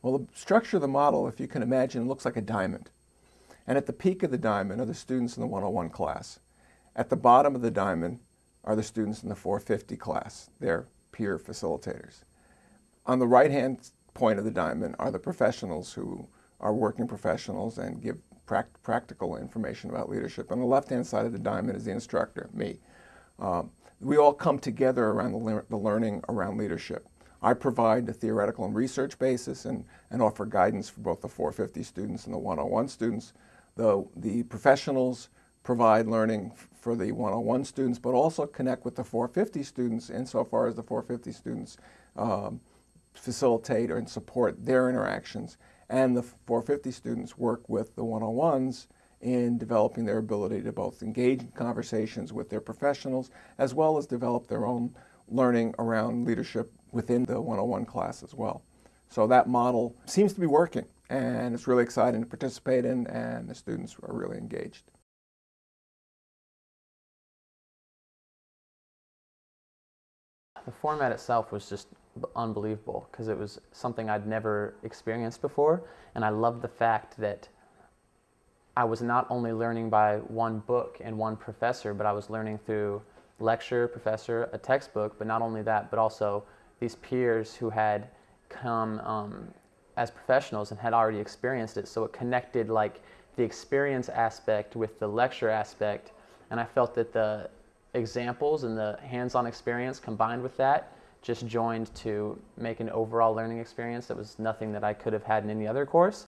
Well, the structure of the model, if you can imagine, looks like a diamond. And at the peak of the diamond are the students in the 101 class. At the bottom of the diamond are the students in the 450 class, their peer facilitators. On the right-hand point of the diamond are the professionals who are working professionals and give practical information about leadership. On the left-hand side of the diamond is the instructor, me. Um, we all come together around the, le the learning around leadership. I provide the theoretical and research basis and, and offer guidance for both the 450 students and the 101 students. The, the professionals provide learning for the 101 students, but also connect with the 450 students insofar as the 450 students um, facilitate and support their interactions. And the 450 students work with the 101s in developing their ability to both engage in conversations with their professionals as well as develop their own learning around leadership within the 101 class as well. So that model seems to be working and it's really exciting to participate in and the students are really engaged. The format itself was just unbelievable because it was something I'd never experienced before and I loved the fact that I was not only learning by one book and one professor, but I was learning through lecture, professor, a textbook, but not only that, but also these peers who had come um, as professionals and had already experienced it. So it connected like the experience aspect with the lecture aspect. And I felt that the examples and the hands-on experience combined with that just joined to make an overall learning experience that was nothing that I could have had in any other course.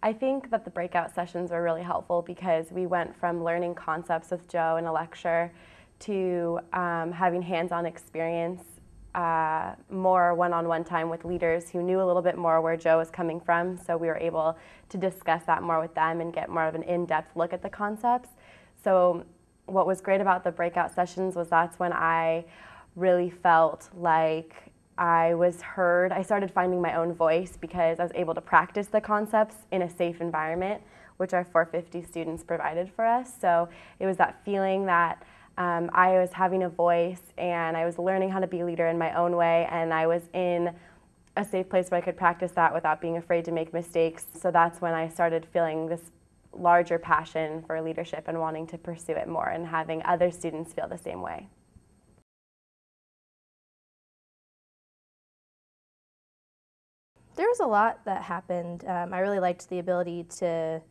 I think that the breakout sessions were really helpful because we went from learning concepts with Joe in a lecture to um, having hands-on experience, uh, more one-on-one -on -one time with leaders who knew a little bit more where Joe was coming from. So we were able to discuss that more with them and get more of an in-depth look at the concepts. So what was great about the breakout sessions was that's when I really felt like I was heard, I started finding my own voice because I was able to practice the concepts in a safe environment, which our 450 students provided for us. So it was that feeling that um, I was having a voice and I was learning how to be a leader in my own way and I was in a safe place where I could practice that without being afraid to make mistakes. So that's when I started feeling this larger passion for leadership and wanting to pursue it more and having other students feel the same way. There was a lot that happened. Um, I really liked the ability to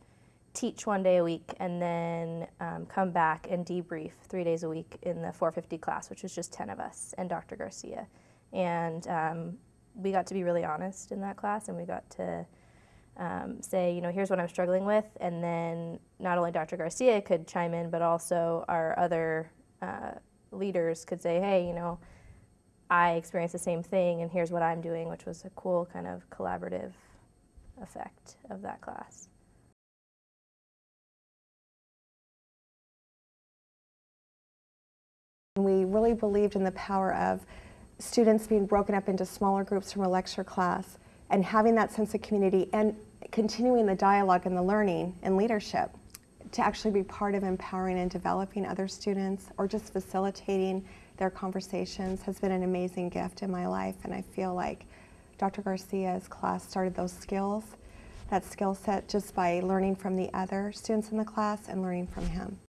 teach one day a week and then um, come back and debrief three days a week in the 450 class, which was just 10 of us and Dr. Garcia. And um, we got to be really honest in that class and we got to um, say, you know, here's what I'm struggling with. And then not only Dr. Garcia could chime in, but also our other uh, leaders could say, hey, you know, I experienced the same thing and here's what I'm doing, which was a cool kind of collaborative effect of that class. We really believed in the power of students being broken up into smaller groups from a lecture class and having that sense of community and continuing the dialogue and the learning and leadership to actually be part of empowering and developing other students or just facilitating their conversations has been an amazing gift in my life and I feel like Dr. Garcia's class started those skills, that skill set just by learning from the other students in the class and learning from him.